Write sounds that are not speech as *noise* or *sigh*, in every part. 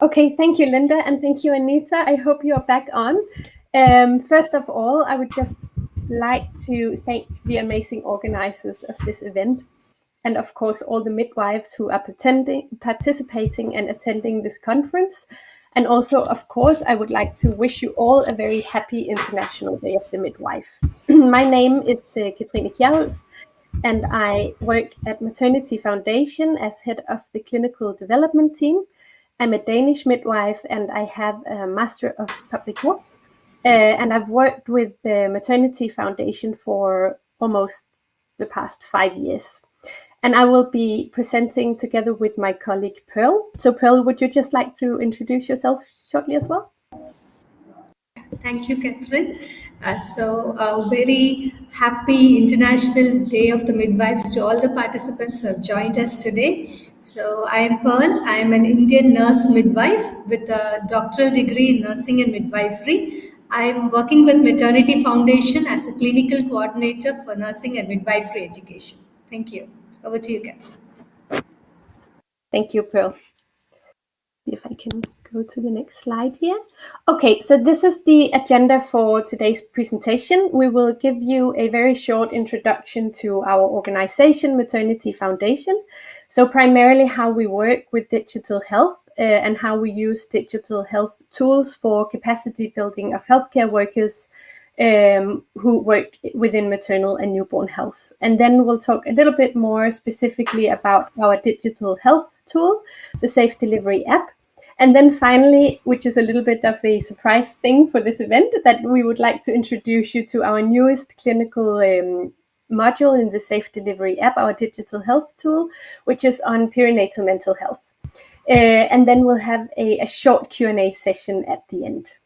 Okay, thank you, Linda, and thank you, Anita. I hope you're back on. Um, first of all, I would just like to thank the amazing organizers of this event, and of course, all the midwives who are participating and attending this conference. And also, of course, I would like to wish you all a very happy International Day of the Midwife. *clears throat* My name is uh, Katrine and I work at Maternity Foundation as head of the clinical development team. I'm a Danish midwife and I have a Master of Public Health. Uh, and I've worked with the Maternity Foundation for almost the past five years. And I will be presenting together with my colleague Pearl. So, Pearl, would you just like to introduce yourself shortly as well? Thank you, Catherine. Uh, so, a very happy International Day of the Midwives to all the participants who have joined us today. So, I am Pearl. I am an Indian nurse midwife with a doctoral degree in nursing and midwifery. I am working with Maternity Foundation as a clinical coordinator for nursing and midwifery education. Thank you. Over to you, Catherine. Thank you, Pearl. If I can go to the next slide here. Okay, so this is the agenda for today's presentation. We will give you a very short introduction to our organization, Maternity Foundation. So primarily how we work with digital health uh, and how we use digital health tools for capacity building of healthcare workers um, who work within maternal and newborn health. And then we'll talk a little bit more specifically about our digital health tool, the Safe Delivery app, and then finally, which is a little bit of a surprise thing for this event, that we would like to introduce you to our newest clinical um, module in the Safe Delivery app, our digital health tool, which is on perinatal mental health. Uh, and then we'll have a, a short Q&A session at the end.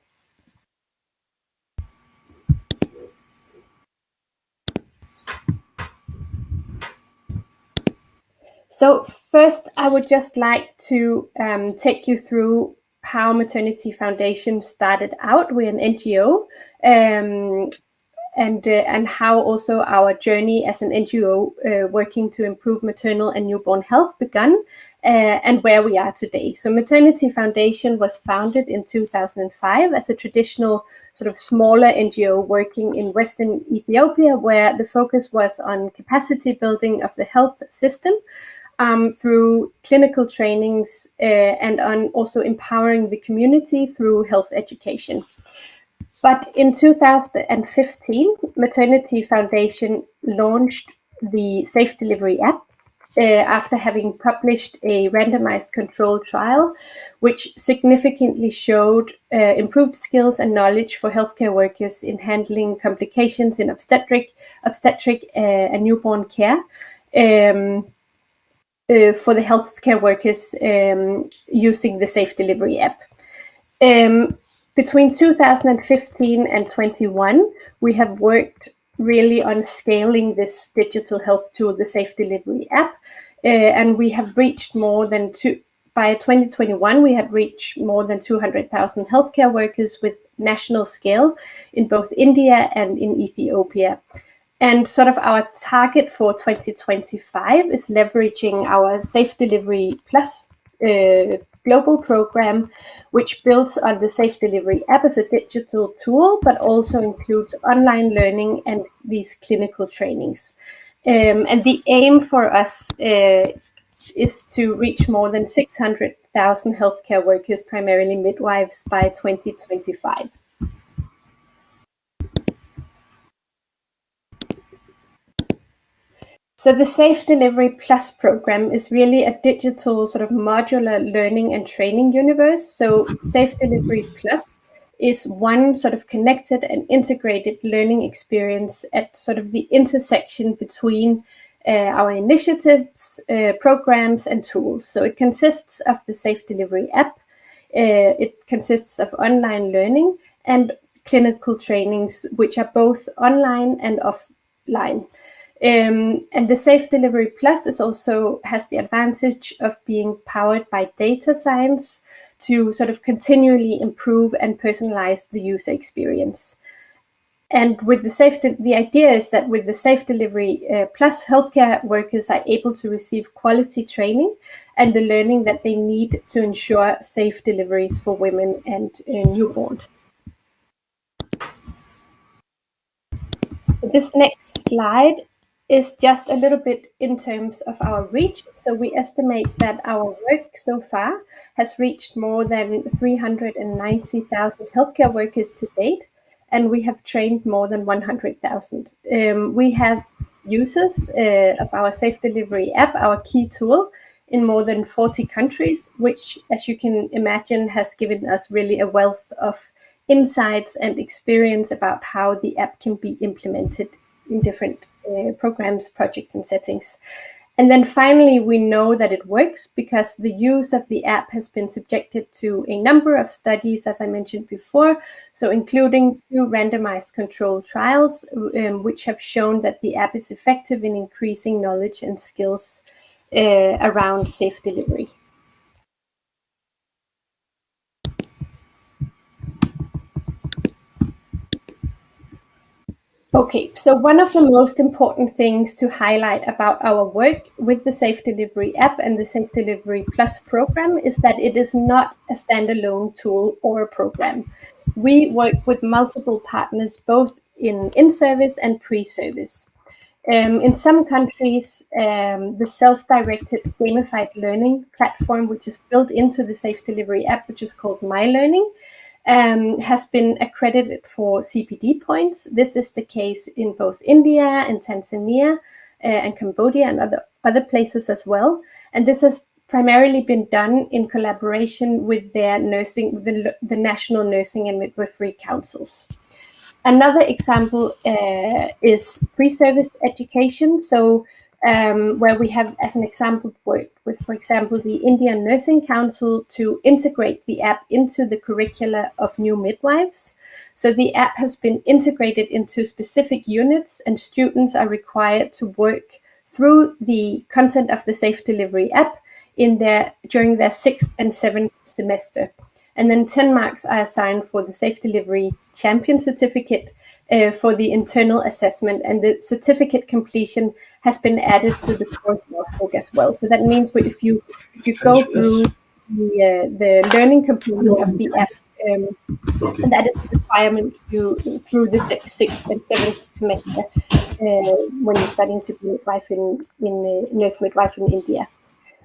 So first, I would just like to um, take you through how Maternity Foundation started out. We're an NGO, um, and uh, and how also our journey as an NGO uh, working to improve maternal and newborn health began, uh, and where we are today. So Maternity Foundation was founded in 2005 as a traditional sort of smaller NGO working in Western Ethiopia, where the focus was on capacity building of the health system um, through clinical trainings uh, and on also empowering the community through health education. But in 2015, Maternity Foundation launched the Safe Delivery app uh, after having published a randomized controlled trial, which significantly showed uh, improved skills and knowledge for healthcare workers in handling complications in obstetric, obstetric uh, and newborn care. Um, uh, for the healthcare workers um, using the Safe Delivery app. Um, between 2015 and 21, we have worked really on scaling this digital health tool, the Safe Delivery app, uh, and we have reached more than two. By 2021, we had reached more than 200,000 healthcare workers with national scale in both India and in Ethiopia. And sort of our target for 2025 is leveraging our Safe Delivery Plus uh, global program, which builds on the Safe Delivery app as a digital tool, but also includes online learning and these clinical trainings. Um, and the aim for us uh, is to reach more than 600,000 healthcare workers, primarily midwives, by 2025. So the Safe Delivery Plus program is really a digital sort of modular learning and training universe. So Safe Delivery Plus is one sort of connected and integrated learning experience at sort of the intersection between uh, our initiatives, uh, programs, and tools. So it consists of the Safe Delivery app. Uh, it consists of online learning and clinical trainings, which are both online and offline. Um, and the Safe Delivery Plus is also has the advantage of being powered by data science to sort of continually improve and personalize the user experience. and with the safe, the idea is that with the safe delivery uh, plus, healthcare workers are able to receive quality training and the learning that they need to ensure safe deliveries for women and uh, newborns. So this next slide is just a little bit in terms of our reach. So we estimate that our work so far has reached more than 390,000 healthcare workers to date and we have trained more than 100,000. Um, we have users uh, of our Safe Delivery app, our key tool, in more than 40 countries, which, as you can imagine, has given us really a wealth of insights and experience about how the app can be implemented in different uh, programs, projects, and settings. And then finally, we know that it works because the use of the app has been subjected to a number of studies, as I mentioned before, so including two randomized controlled trials, um, which have shown that the app is effective in increasing knowledge and skills uh, around safe delivery. Okay, so one of the most important things to highlight about our work with the Safe Delivery app and the Safe Delivery Plus program is that it is not a standalone tool or a program. We work with multiple partners, both in in-service and pre-service. Um, in some countries, um, the self-directed gamified learning platform, which is built into the Safe Delivery app, which is called My Learning, um, has been accredited for CPD points. This is the case in both India and Tanzania uh, and Cambodia and other, other places as well. And this has primarily been done in collaboration with their nursing, the, the national nursing and midwifery councils. Another example uh, is pre-service education. So um, where we have, as an example, worked with, for example, the Indian Nursing Council to integrate the app into the curricula of new midwives. So the app has been integrated into specific units, and students are required to work through the content of the Safe Delivery app in their during their sixth and seventh semester. And then 10 marks are assigned for the Safe Delivery Champion Certificate uh, for the internal assessment, and the certificate completion has been added to the course notebook as well. So that means if you if you go through the, uh, the learning component of the app, um, okay. that is a requirement to through the sixth, sixth and seventh semesters uh, when you're studying to be midwife in in nurse midwife in India.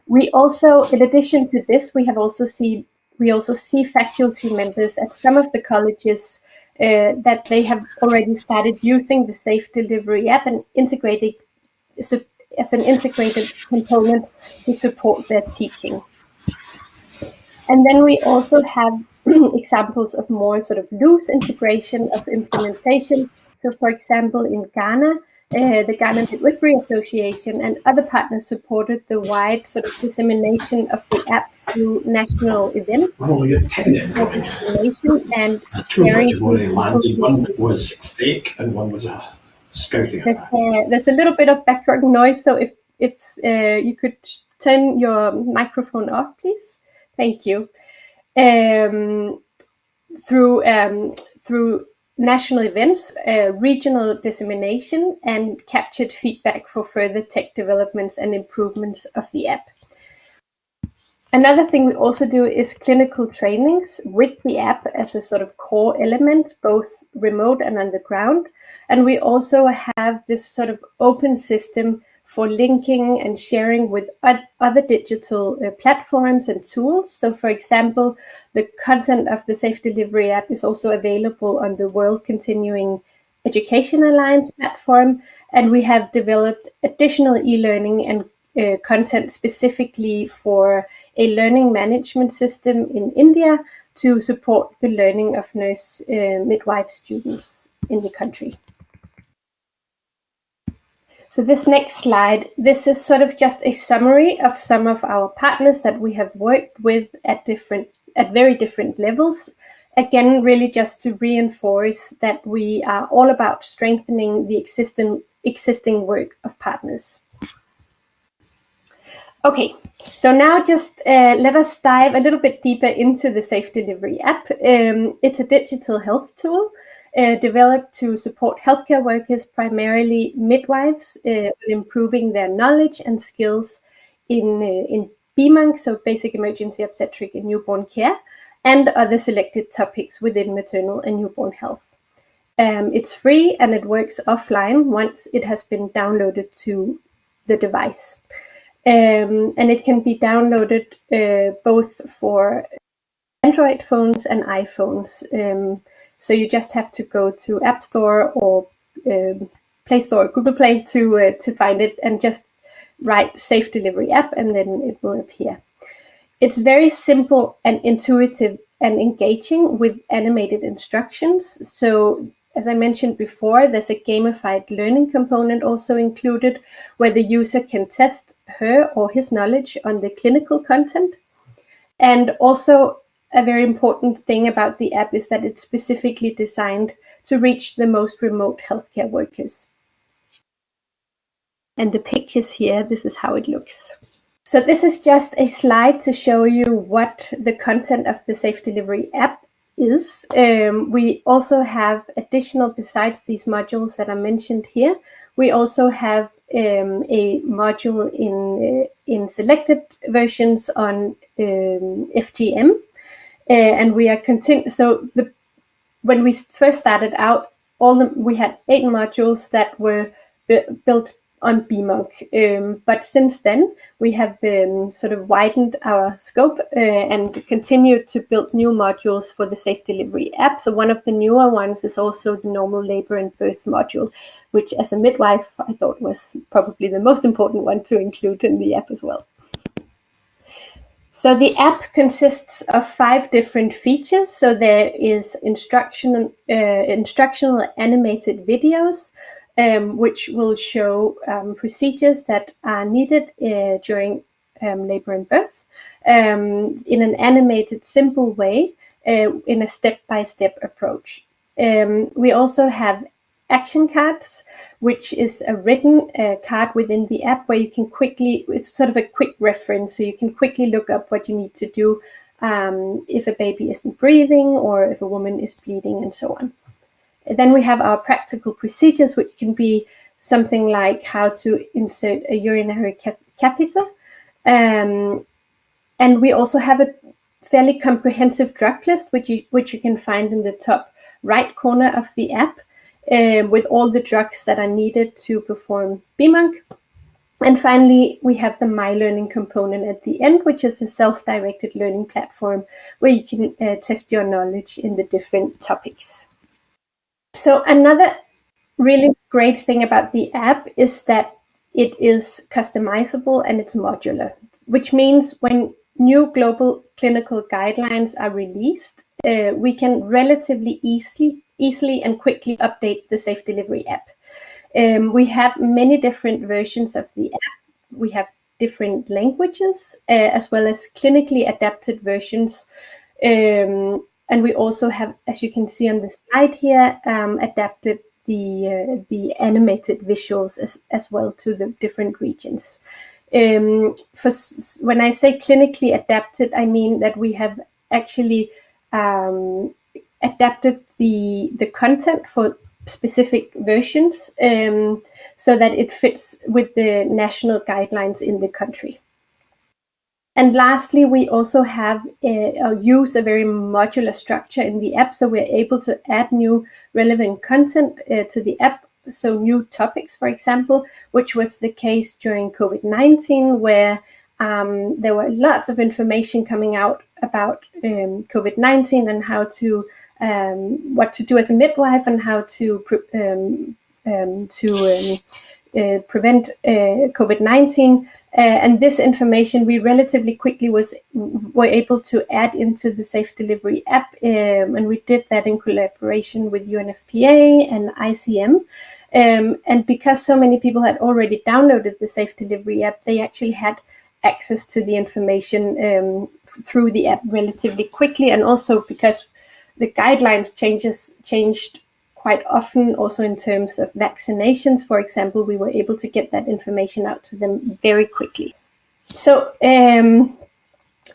We also, in addition to this, we have also seen we also see faculty members at some of the colleges uh, that they have already started using the Safe Delivery app and integrating so, as an integrated component to support their teaching. And then we also have *clears throat* examples of more sort of loose integration of implementation. So, for example, in Ghana, uh, the Ghana Midwifery Association and other partners supported the wide sort of dissemination of the app through national events. Oh, you're dissemination and sharing. One was fake and one was a scouting. There's, uh, there's, a little bit of background noise, so if if uh, you could turn your microphone off, please. Thank you. Um, through um, through national events, uh, regional dissemination, and captured feedback for further tech developments and improvements of the app. Another thing we also do is clinical trainings with the app as a sort of core element, both remote and on the ground. And we also have this sort of open system for linking and sharing with other digital uh, platforms and tools. So, for example, the content of the Safe Delivery app is also available on the World Continuing Education Alliance platform, and we have developed additional e learning and uh, content specifically for a learning management system in India to support the learning of nurse uh, midwife students in the country. So this next slide, this is sort of just a summary of some of our partners that we have worked with at different, at very different levels. Again, really just to reinforce that we are all about strengthening the existing, existing work of partners. Okay, so now just uh, let us dive a little bit deeper into the Safe Delivery app. Um, it's a digital health tool uh, developed to support healthcare workers, primarily midwives, uh, improving their knowledge and skills in, uh, in BEmONC, so basic emergency obstetric and newborn care, and other selected topics within maternal and newborn health. Um, it's free and it works offline once it has been downloaded to the device. Um, and it can be downloaded uh, both for Android phones and iPhones. Um, so you just have to go to App Store or um, Play Store Google Play to uh, to find it and just write Safe Delivery app and then it will appear. It's very simple and intuitive and engaging with animated instructions. So as I mentioned before, there's a gamified learning component also included where the user can test her or his knowledge on the clinical content. And also a very important thing about the app is that it's specifically designed to reach the most remote healthcare workers. And the pictures here, this is how it looks. So this is just a slide to show you what the content of the Safe Delivery app is. Um, we also have additional, besides these modules that are mentioned here, we also have um, a module in, uh, in selected versions on um, FGM. Uh, and we are continu- so the when we first started out, all the, we had eight modules that were built on BEmONC. Um, but since then, we have um, sort of widened our scope uh, and continued to build new modules for the Safe Delivery app. So one of the newer ones is also the normal labor and birth module, which as a midwife, I thought was probably the most important one to include in the app as well. So the app consists of five different features. So there is instructional, uh, instructional animated videos, um, which will show um, procedures that are needed uh, during um, labor and birth um, in an animated, simple way uh, in a step-by-step -step approach. Um, we also have action cards, which is a written uh, card within the app where you can quickly, it's sort of a quick reference, so you can quickly look up what you need to do um, if a baby isn't breathing or if a woman is bleeding and so on. Then we have our practical procedures, which can be something like how to insert a urinary catheter. Um, and we also have a fairly comprehensive drug list, which you, which you can find in the top right corner of the app uh, with all the drugs that are needed to perform BEmONC. And finally, we have the My Learning component at the end, which is a self-directed learning platform where you can uh, test your knowledge in the different topics. So another really great thing about the app is that it is customizable and it's modular, which means when new global clinical guidelines are released, uh, we can relatively easily, easily and quickly update the Safe Delivery app. Um, we have many different versions of the app. We have different languages, uh, as well as clinically adapted versions um, and we also have, as you can see on the slide here, um, adapted the uh, the animated visuals as, as well to the different regions. Um, for when I say clinically adapted, I mean that we have actually um, adapted the the content for specific versions um, so that it fits with the national guidelines in the country. And lastly, we also have a, uh, use a very modular structure in the app, so we're able to add new relevant content uh, to the app. So new topics, for example, which was the case during COVID-19, where um, there were lots of information coming out about um, COVID-19 and how to um, what to do as a midwife and how to um, um, to um, uh, prevent uh, COVID-19. Uh, and this information we relatively quickly was were able to add into the Safe Delivery app, um, and we did that in collaboration with UNFPA and ICM. Um, and because so many people had already downloaded the Safe Delivery app, they actually had access to the information um, through the app relatively quickly, and also because the guidelines changes changed quite often also in terms of vaccinations, for example, we were able to get that information out to them very quickly. So um,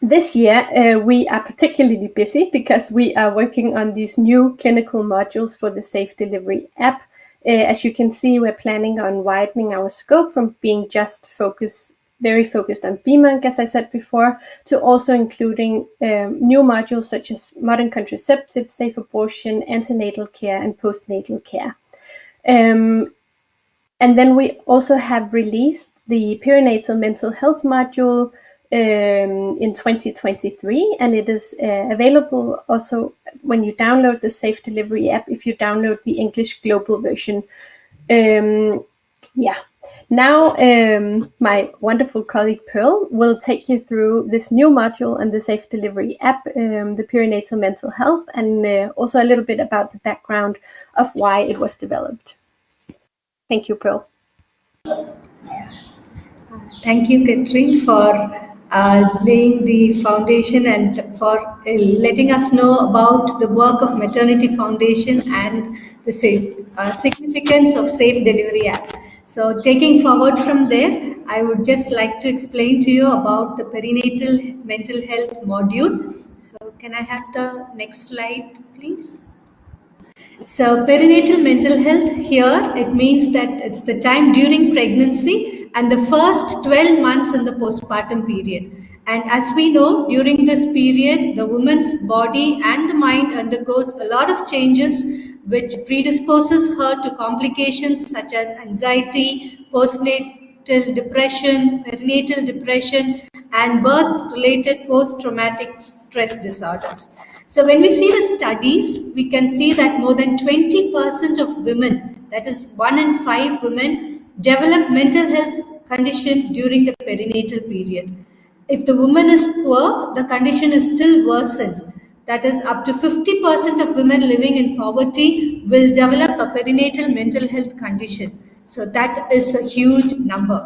this year, uh, we are particularly busy because we are working on these new clinical modules for the Safe Delivery app. Uh, as you can see, we're planning on widening our scope from being just focused, very focused on BEmONC, as I said before, to also including um, new modules such as modern contraceptive, safe abortion, antenatal care, and postnatal care. Um, and then we also have released the perinatal mental health module um, in 2023, and it is uh, available also when you download the Safe Delivery app. If you download the English global version, um, yeah. Now, um, my wonderful colleague Pearl will take you through this new module and the Safe Delivery app, um, the perinatal mental health, and uh, also a little bit about the background of why it was developed. Thank you, Pearl. Thank you, Catherine, for laying the foundation and for uh, letting us know about the work of Maternity Foundation and the uh, significance of Safe Delivery App. So taking forward from there, I would just like to explain to you about the perinatal mental health module. So can I have the next slide, please? So perinatal mental health here, it means that it's the time during pregnancy and the first 12 months in the postpartum period. And as we know, during this period, the woman's body and the mind undergoes a lot of changes which predisposes her to complications such as anxiety, postnatal depression, perinatal depression, and birth-related post-traumatic stress disorders. So when we see the studies, we can see that more than 20% of women, that is one in five women, develop mental health condition during the perinatal period. If the woman is poor, the condition is still worsened. That is, up to 50% of women living in poverty will develop a perinatal mental health condition. So that is a huge number.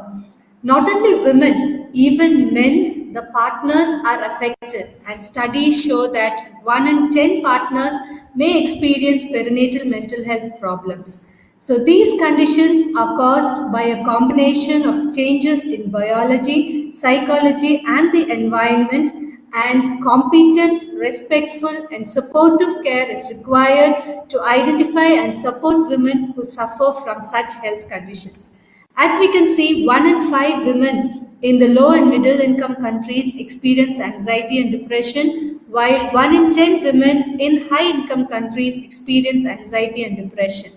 Not only women, even men, the partners are affected and studies show that 1 in 10 partners may experience perinatal mental health problems. So these conditions are caused by a combination of changes in biology, psychology and the environment and competent, respectful and supportive care is required to identify and support women who suffer from such health conditions. As we can see, one in five women in the low and middle income countries experience anxiety and depression, while one in 10 women in high income countries experience anxiety and depression.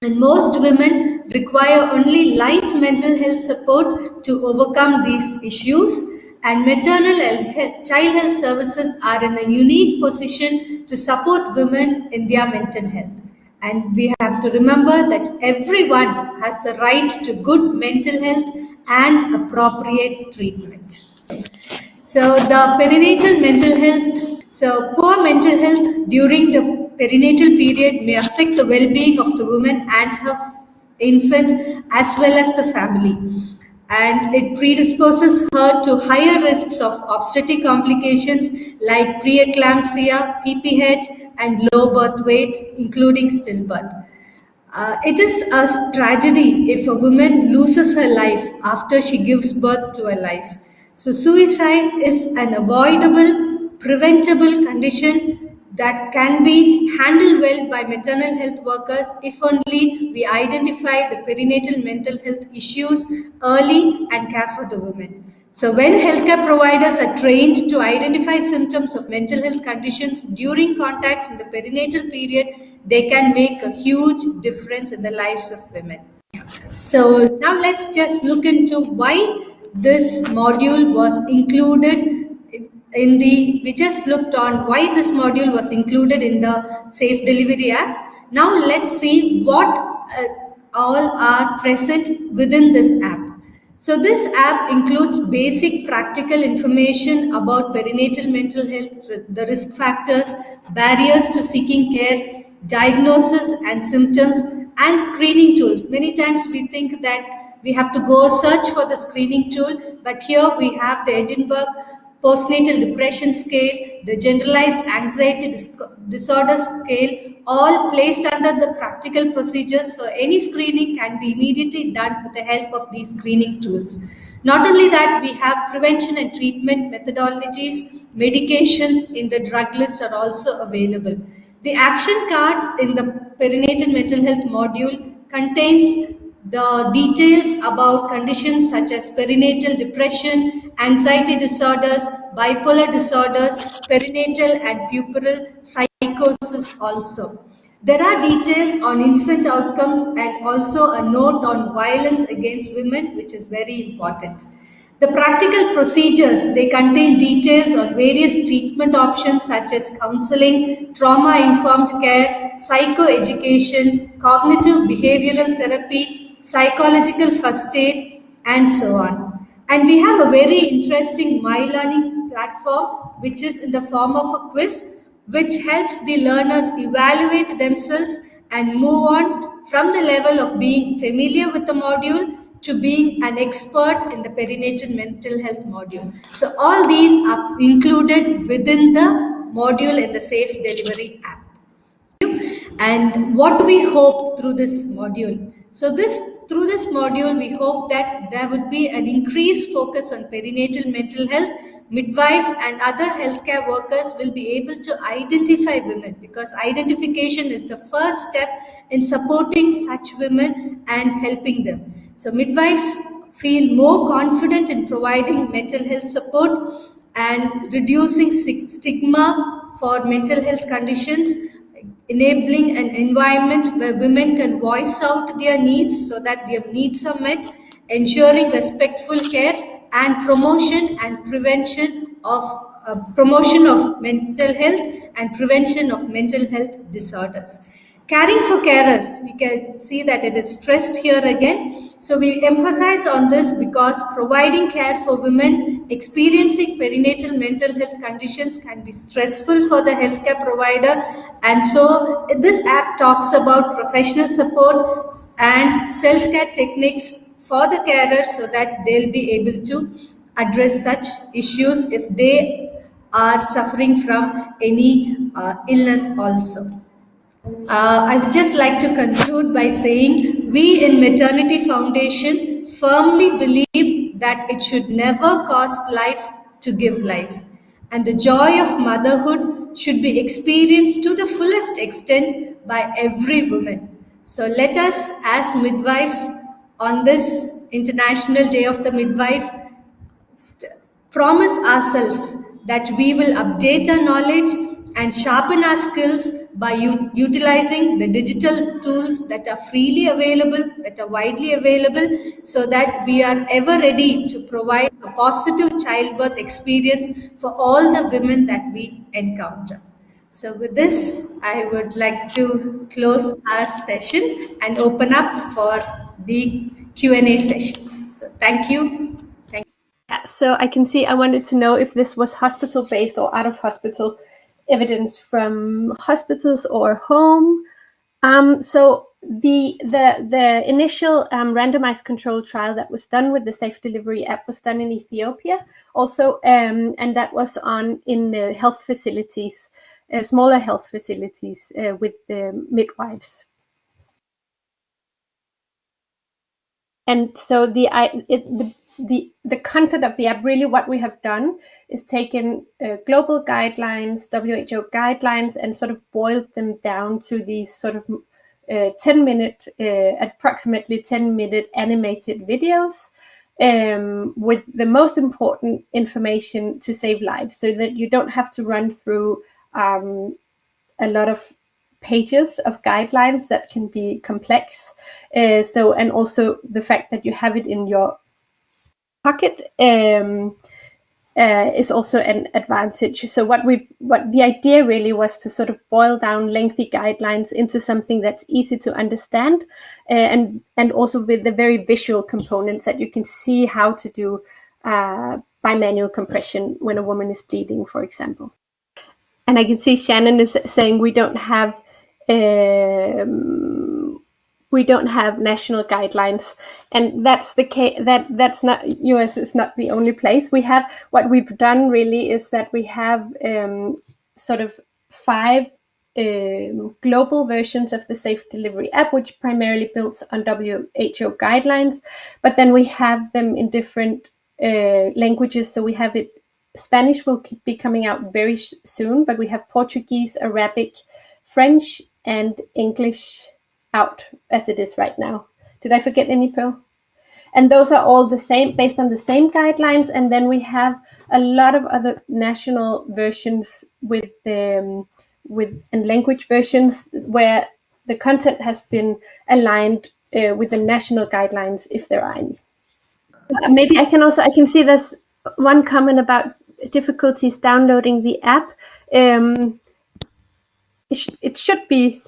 And most women require only light mental health support to overcome these issues. And maternal health, child health services are in a unique position to support women in their mental health. And we have to remember that everyone has the right to good mental health and appropriate treatment. So the perinatal mental health, so poor mental health during the perinatal period may affect the well-being of the woman and her infant as well as the family and it predisposes her to higher risks of obstetric complications like preeclampsia, PPH, and low birth weight, including stillbirth. Uh, it is a tragedy if a woman loses her life after she gives birth to a life. So, suicide is an avoidable, preventable condition that can be handled well by maternal health workers if only we identify the perinatal mental health issues early and care for the women. So when healthcare providers are trained to identify symptoms of mental health conditions during contacts in the perinatal period, they can make a huge difference in the lives of women. So now let's just look into why this module was included in the, we just looked on why this module was included in the Safe Delivery app. Now let's see what uh, all are present within this app. So this app includes basic practical information about perinatal mental health, the risk factors, barriers to seeking care, diagnosis and symptoms, and screening tools. Many times we think that we have to go search for the screening tool, but here we have the Edinburgh postnatal depression scale, the generalized anxiety dis disorder scale, all placed under the practical procedures. So any screening can be immediately done with the help of these screening tools. Not only that, we have prevention and treatment methodologies, medications in the drug list are also available. The action cards in the perinatal mental health module contains the details about conditions such as perinatal depression, anxiety disorders, bipolar disorders, perinatal and puerperal psychosis also. There are details on infant outcomes and also a note on violence against women, which is very important. The practical procedures, they contain details on various treatment options such as counseling, trauma-informed care, psychoeducation, cognitive behavioral therapy, psychological first aid, and so on. And we have a very interesting My Learning platform, which is in the form of a quiz, which helps the learners evaluate themselves and move on from the level of being familiar with the module to being an expert in the perinatal mental health module. So all these are included within the module in the Safe Delivery app. And what do we hope through this module? So this through this module, we hope that there would be an increased focus on perinatal mental health. Midwives and other healthcare workers will be able to identify women because identification is the first step in supporting such women and helping them. So midwives feel more confident in providing mental health support and reducing stigma for mental health conditions, enabling an environment where women can voice out their needs so that their needs are met, ensuring respectful care and promotion and prevention of uh, promotion of mental health and prevention of mental health disorders. Caring for carers, we can see that it is stressed here again. So we emphasize on this because providing care for women experiencing perinatal mental health conditions can be stressful for the healthcare provider. And so this app talks about professional support and self-care techniques for the carers so that they'll be able to address such issues if they are suffering from any uh, illness also. Uh, I would just like to conclude by saying we in Maternity Foundation firmly believe that it should never cost life to give life. And the joy of motherhood should be experienced to the fullest extent by every woman. So let us, as midwives, on this International Day of the Midwife, promise ourselves that we will update our knowledge and sharpen our skills by utilizing the digital tools that are freely available, that are widely available, so that we are ever ready to provide a positive childbirth experience for all the women that we encounter. So with this, I would like to close our session and open up for the Q&A session. So thank you. Thank you. So I can see I wanted to know if this was hospital based or out of hospital evidence from hospitals or home. Um, so the the the initial um, randomized control trial that was done with the Safe Delivery app was done in Ethiopia, also, um, and that was on in the health facilities, uh, smaller health facilities uh, with the midwives. And so the, I, it, the the the concept of the app really what we have done is taken uh, global guidelines who guidelines and sort of boiled them down to these sort of uh, 10 minute uh, approximately 10 minute animated videos um, with the most important information to save lives so that you don't have to run through um, a lot of pages of guidelines that can be complex. Uh, so and also the fact that you have it in your um, uh, is also an advantage. So what we what the idea really was to sort of boil down lengthy guidelines into something that's easy to understand, uh, and and also with the very visual components that you can see how to do uh, bimanual compression when a woman is bleeding, for example. And I can see Shannon is saying we don't have. Um, we don't have national guidelines and that's the case that that's not us is not the only place we have what we've done really is that we have um, sort of five um, global versions of the Safe Delivery app, which primarily builds on WHO guidelines. But then we have them in different uh, languages. So we have it. Spanish will be coming out very soon, but we have Portuguese, Arabic, French, and English out as it is right now. Did I forget any, Pearl? And those are all the same, based on the same guidelines. And then we have a lot of other national versions with the um, with and language versions where the content has been aligned uh, with the national guidelines, if there are any. Uh, maybe I can also I can see there's one comment about difficulties downloading the app. Um, it, sh it should be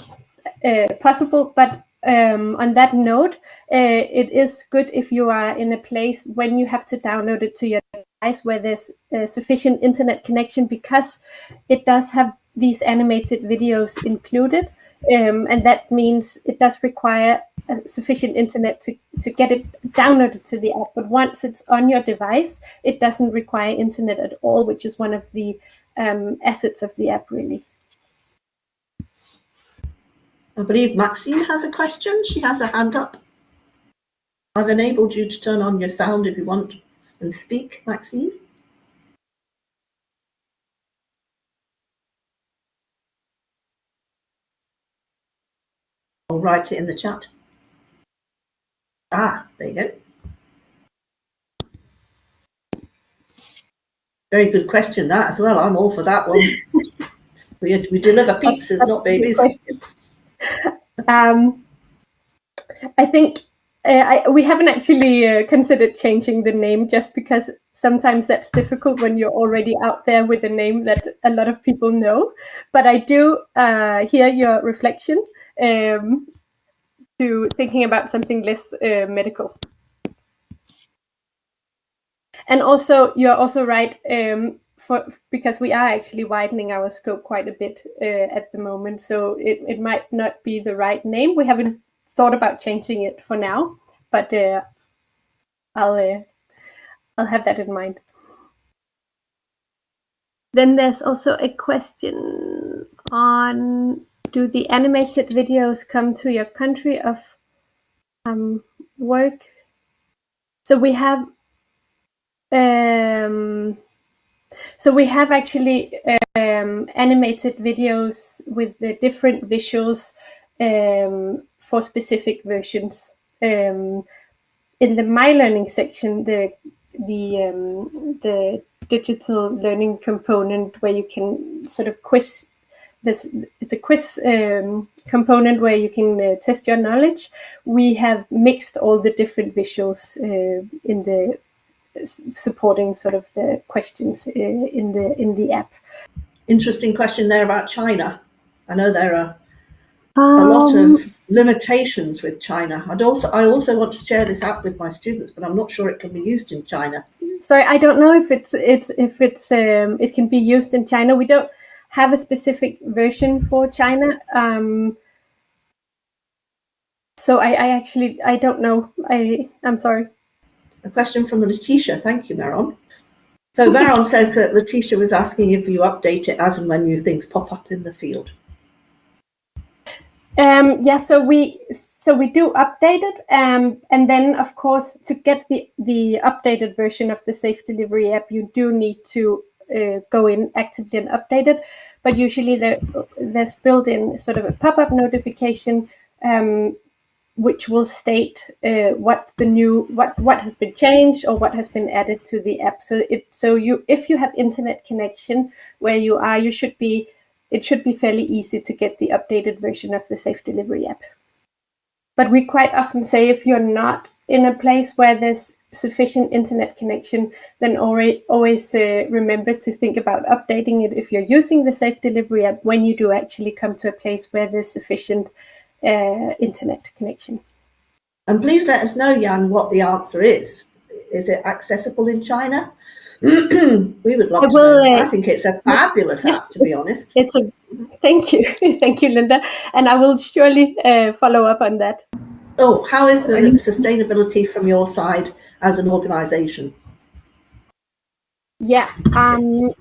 possible, but um, on that note, uh, it is good if you are in a place when you have to download it to your device where there's uh, sufficient internet connection because it does have these animated videos included. Um, and that means it does require sufficient internet to, to get it downloaded to the app. But once it's on your device, it doesn't require internet at all, which is one of the um, assets of the app, really. I believe Maxine has a question. She has a hand up. I've enabled you to turn on your sound if you want and speak, Maxine. I'll write it in the chat. Ah, there you go. Very good question, that as well. I'm all for that one. *laughs* we, we deliver pizzas, not babies. Um, I think uh, I, we haven't actually uh, considered changing the name just because sometimes that's difficult when you're already out there with a name that a lot of people know. But I do uh, hear your reflection um, to thinking about something less uh, medical. And also, you're also right. Um, for because we are actually widening our scope quite a bit uh, at the moment. So it, it might not be the right name. We haven't thought about changing it for now, but uh, I'll uh, I'll have that in mind. Then there's also a question on do the animated videos come to your country of um, work? So we have um, so we have actually um, animated videos with the different visuals um, for specific versions. Um, in the My Learning section, the the um, the digital learning component where you can sort of quiz this it's a quiz um, component where you can uh, test your knowledge. We have mixed all the different visuals uh, in the supporting sort of the questions uh, in the in the app. Interesting question there about China. I know there are um, a lot of um, limitations with China. I'd also I also want to share this app with my students, but I'm not sure it can be used in China. Sorry, I don't know if it's it's if it's um, it can be used in China. We don't have a specific version for China. Um, so I, I actually I don't know. I I'm sorry. A question from Letitia. Thank you, Maron. So Maron says that Letitia was asking if you update it as and when new things pop up in the field. Um, yeah, so we so we do update it, um, and then of course to get the the updated version of the Safe Delivery app, you do need to uh, go in actively and update it. But usually there there's built in sort of a pop up notification um, which will state uh, what the new what what has been changed or what has been added to the app. So it so you if you have internet connection where you are, you should be it should be fairly easy to get the updated version of the Safe Delivery app. But we quite often say if you're not in a place where there's sufficient internet connection, then always, always uh, remember to think about updating it if you're using the Safe Delivery app when you do actually come to a place where there's sufficient uh, internet connection. And please let us know, Jan, what the answer is. Is it accessible in China? *clears throat* we would love I to. Uh, I think it's a fabulous yes, app, to be honest. *laughs* It's a thank you, *laughs* thank you, Linda, and I will surely uh, follow up on that. Oh, how is the sustainability from your side as an organisation? Yeah, um,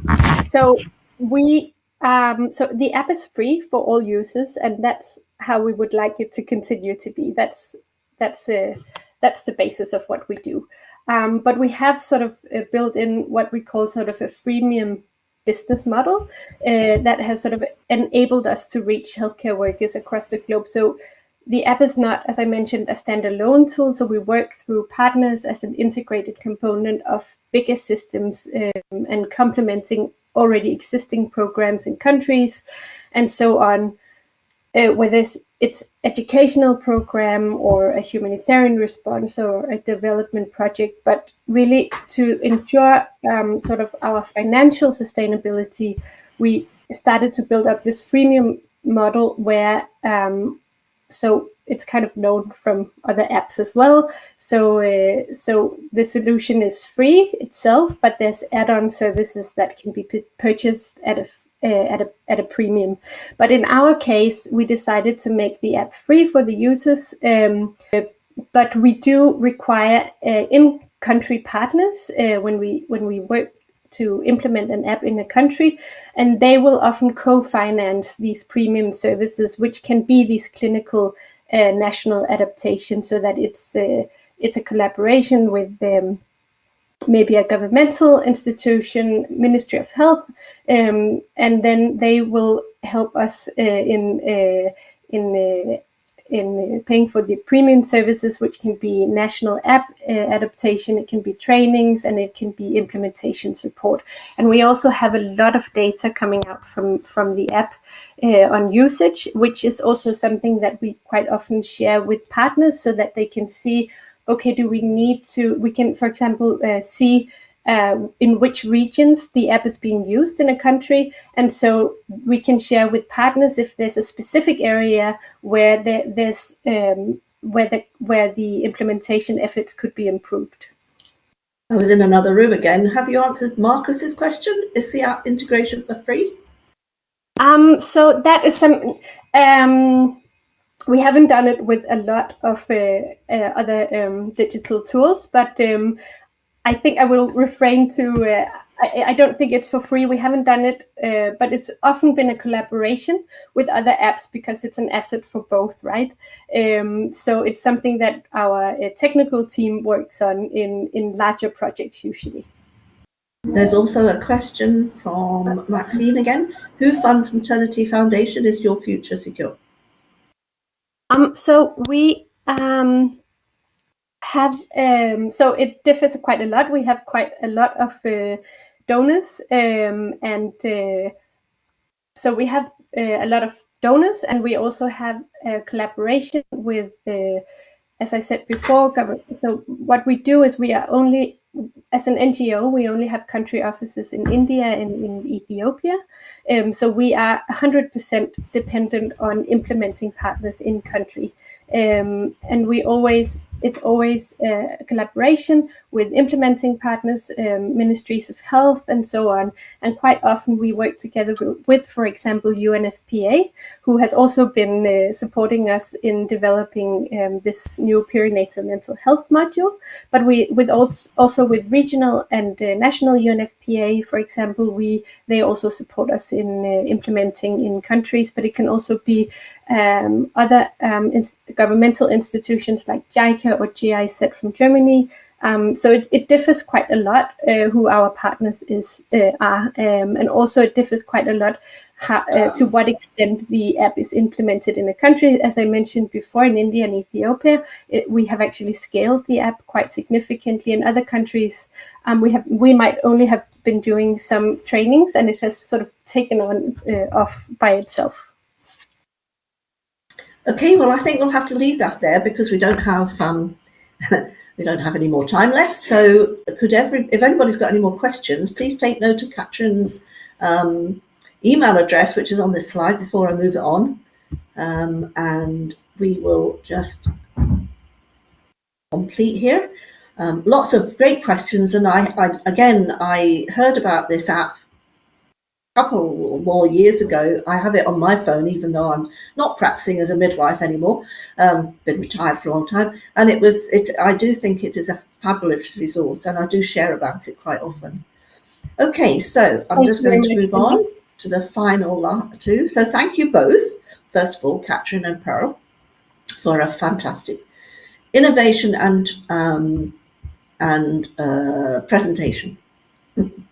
so we Um, so the app is free for all users, and that's how we would like it to continue to be. That's that's uh, that's the basis of what we do. Um, but we have sort of uh, built in what we call sort of a freemium business model uh, that has sort of enabled us to reach healthcare workers across the globe. So the app is not, as I mentioned, a standalone tool. So we work through partners as an integrated component of bigger systems um, and complementing already existing programs in countries and so on. Uh, whether it's educational program or a humanitarian response or a development project, but really to ensure um, sort of our financial sustainability, we started to build up this freemium model where um, so it's kind of known from other apps as well. So uh, so the solution is free itself, but there's add-on services that can be purchased at a uh, at a at a premium. But in our case, we decided to make the app free for the users. Um, but we do require uh, in-country partners uh, when we when we work to implement an app in a country, and they will often co-finance these premium services, which can be these clinical uh, national adaptations, so that it's uh, it's a collaboration with um, maybe a governmental institution, Ministry of Health, um, and then they will help us uh, in uh, in uh, in paying for the premium services, which can be national app uh, adaptation, it can be trainings, and it can be implementation support. And we also have a lot of data coming out from, from the app uh, on usage, which is also something that we quite often share with partners so that they can see, okay, do we need to, we can, for example, uh, see uh, in which regions the app is being used in a country. And so we can share with partners if there's a specific area where there, there's um, where the where the implementation efforts could be improved. I was in another room again. Have you answered Marcus's question? Is the app integration for free? Um, so that is some. Um, we haven't done it with a lot of uh, uh, other um, digital tools, but um, I think I will refrain to. Uh, I, I, don't think it's for free. We haven't done it, uh, but it's often been a collaboration with other apps because it's an asset for both, right? Um, so it's something that our uh, technical team works on in in larger projects usually. There's also a question from Maxine again. Who funds Maternity Foundation? Is your future secure? Um, so we um, have um, so it differs quite a lot. We have quite a lot of uh, donors, um, and uh, so we have uh, a lot of donors, and we also have a collaboration with the, as I said before, government. So what we do is we are only as an NGO, we only have country offices in India and in Ethiopia. Um, so we are 100% dependent on implementing partners in country. Um, and we always it's always a collaboration with implementing partners, um, ministries of health, and so on. And quite often we work together with, for example, UNFPA, who has also been uh, supporting us in developing um, this new perinatal mental health module. But we, with also, also with regional and uh, national UNFPA, for example, we they also support us in uh, implementing in countries. But it can also be um, other um, in governmental institutions like JICA or GIZ from Germany. Um, so it, it, differs quite a lot uh, who our partners is uh, are, um, and also it differs quite a lot how, uh, to what extent the app is implemented in a country. As I mentioned before, in India and Ethiopia, it, we have actually scaled the app quite significantly. In other countries, um, we have we might only have been doing some trainings, and it has sort of taken on uh, off by itself. Okay, well, I think we'll have to leave that there because we don't have um, *laughs* we don't have any more time left. So, could every if anybody's got any more questions, please take note of Kathrine's um, email address, which is on this slide before I move it on, um, and we will just complete here. Um, lots of great questions, and I, I again I heard about this app couple more years ago. I have it on my phone, even though I'm not practicing as a midwife anymore. Um, been retired for a long time, and it was. It. I do think it is a fabulous resource, and I do share about it quite often. Okay, so I'm Thank just going to move on. to the final two. So thank you both, first of all, Catherine and Pearl, for a fantastic innovation and um, and uh, presentation. *laughs*